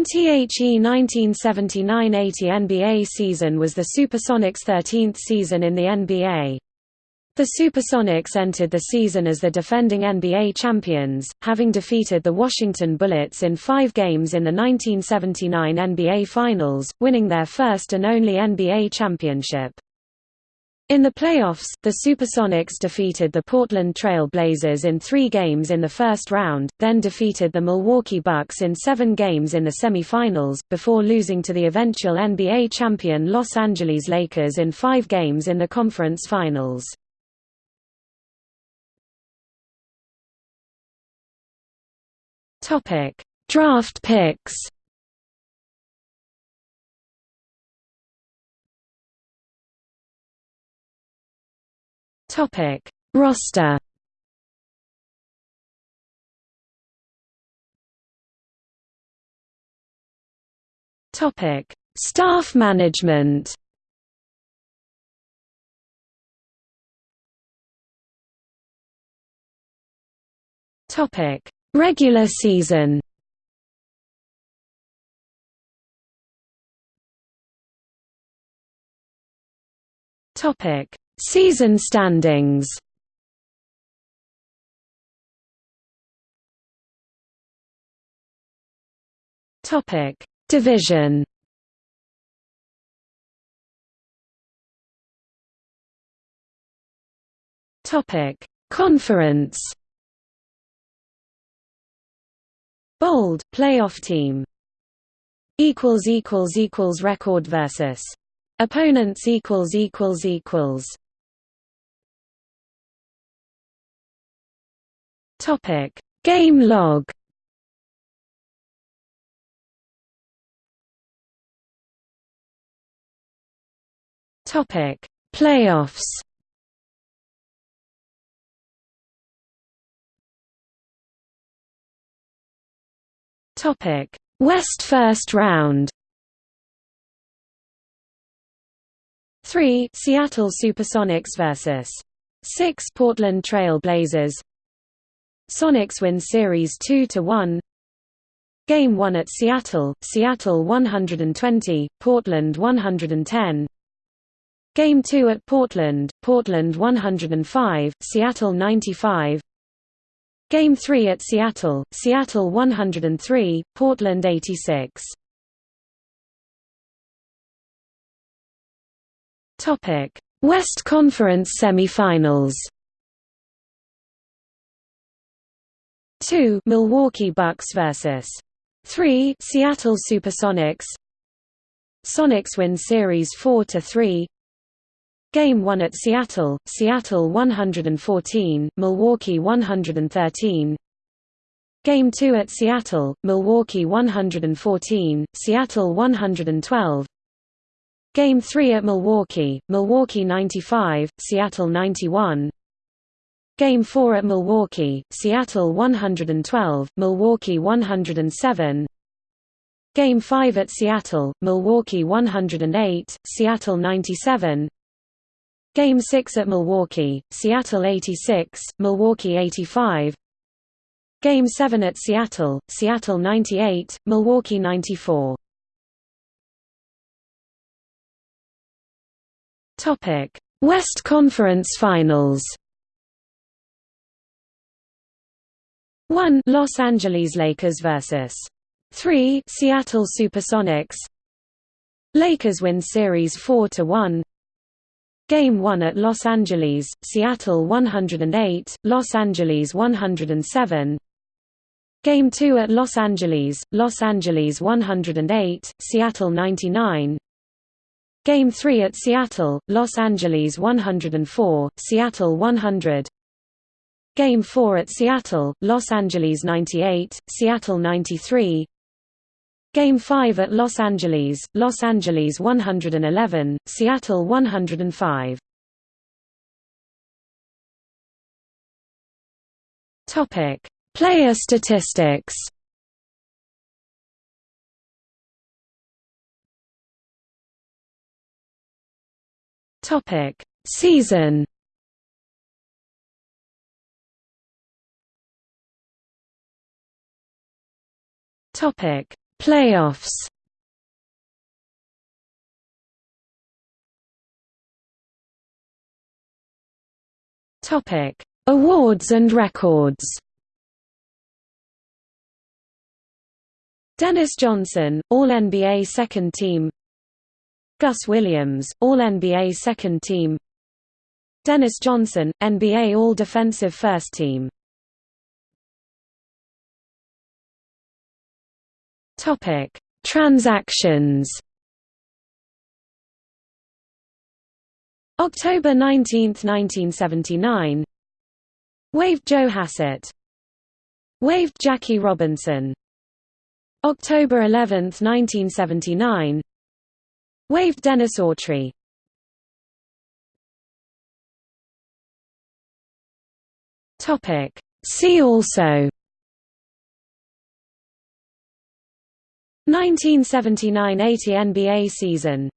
NTHE 1979–80 NBA season was the Supersonics' 13th season in the NBA. The Supersonics entered the season as the defending NBA champions, having defeated the Washington Bullets in five games in the 1979 NBA Finals, winning their first and only NBA championship. In the playoffs, the Supersonics defeated the Portland Trail Blazers in three games in the first round, then defeated the Milwaukee Bucks in seven games in the semifinals, before losing to the eventual NBA champion Los Angeles Lakers in five games in the conference finals. Draft picks Topic: Roster. Topic: Staff management. Topic: Regular season. Topic: Season standings. Topic. Division. Topic. Conference. Bold playoff team. Equals equals equals record versus. Opponents equals equals equals Topic: Game log. Topic: Playoffs. Topic: West first round. 3 Seattle Supersonics vs 6 Portland Trail Blazers Sonics win Series 2 to 1. Game 1 at Seattle, Seattle 120, Portland 110 Game 2 at Portland, Portland 105, Seattle 95 Game 3 at Seattle, Seattle 103, Portland 86 Topic: West Conference semifinals 2 Milwaukee Bucks vs 3 Seattle Supersonics. Sonics win series 4 to 3 Game 1 at Seattle Seattle 114 Milwaukee 113 Game 2 at Seattle Milwaukee 114 Seattle 112 Game 3 at Milwaukee Milwaukee 95 Seattle 91 Game 4 at Milwaukee, Seattle 112, Milwaukee 107 Game 5 at Seattle, Milwaukee 108, Seattle 97 Game 6 at Milwaukee, Seattle 86, Milwaukee 85 Game 7 at Seattle, Seattle 98, Milwaukee 94 West Conference Finals 1 Los Angeles Lakers vs. 3 Seattle Supersonics. Lakers win series 4 to 1 Game 1 at Los Angeles Seattle 108 Los Angeles 107 Game 2 at Los Angeles Los Angeles 108 Seattle 99 Game 3 at Seattle Los Angeles 104 Seattle 100 Game 4 at Seattle, Los Angeles 98, Seattle 93 Game 5 at Los Angeles, Los Angeles 111, Seattle 105 Topic: Player statistics. Topic: Season Topic: Playoffs Topic: Awards and records. Dennis Johnson, All-NBA Second Team. Gus Williams, All-NBA Second Team. Dennis Johnson, NBA All-Defensive First Team. Topic: Transactions. October 19, 1979 Waived Joe Hassett. Waived Jackie Robinson. October 11, 1979 Waived Dennis Awtrey. See also 1979–80 NBA season